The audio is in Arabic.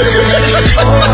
Oh